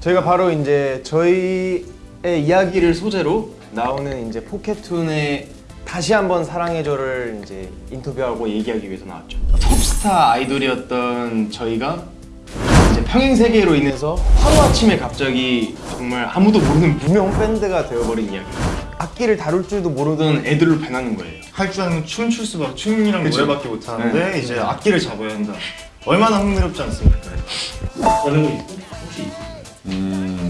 저희가 바로 이제 저희의 이야기를 소재로 나오는 이제 포켓툰의 다시 한번 사랑해줘를 이제 인터뷰하고 얘기하기 위해서 나왔죠. 톱스타 아이돌이었던 저희가 이제 평행 세계로 인해서 하루 아침에 갑자기 정말 아무도 모르는 무명 밴드가 되어버린 이야기. 악기를 다룰 줄도 모르던 애들로 변하는 거예요. 할 줄 아는 춤 출 수밖에 춤이랑 그쵸. 노래밖에 못하는데 네. 이제 악기를 잡아야 한다. 얼마나 흥미롭지 않습니까?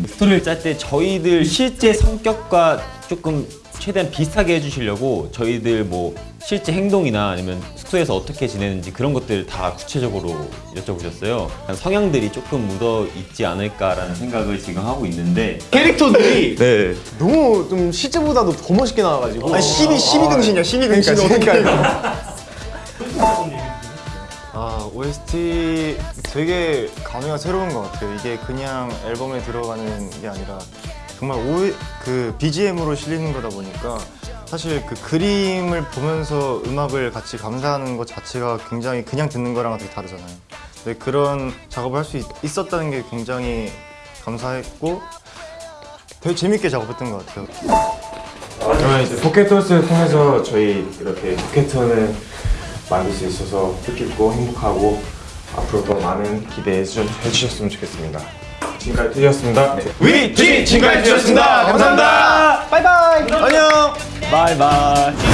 스토리를 짤 때 저희들 실제 성격과 조금 최대한 비슷하게 해주시려고 저희들 뭐 실제 행동이나 아니면 숙소에서 어떻게 지내는지 그런 것들 다 구체적으로 여쭤보셨어요. 약간 성향들이 조금 묻어 있지 않을까라는 생각을 지금 하고 있는데 캐릭터들이 네. 너무 좀 실제보다도 더 멋있게 나와가지고. 아니 12, 12등신이야 12등신 그러니까 아 OST 되게 감회가 새로운 것 같아요. 이게 그냥 앨범에 들어가는 게 아니라 정말 오, 그 BGM으로 실리는 거다 보니까 사실 그 그림을 보면서 음악을 같이 감상하는 것 자체가 굉장히 그냥 듣는 거랑 되게 다르잖아요. 근데 그런 작업을 할 수 있었다는 게 굉장히 감사했고 되게 재밌게 작업했던 것 같아요. 저는 이제 포켓톤스를 통해서 저희 이렇게 포켓톤을 만들 수 있어서 뜻깊고 행복하고 앞으로도 많은 기대해 주- 해주셨으면 좋겠습니다. 지금까지 투지였습니다. 위, 지, 지금까지 주셨습니다. 감사합니다. 바이바이. 안녕. 바이바이.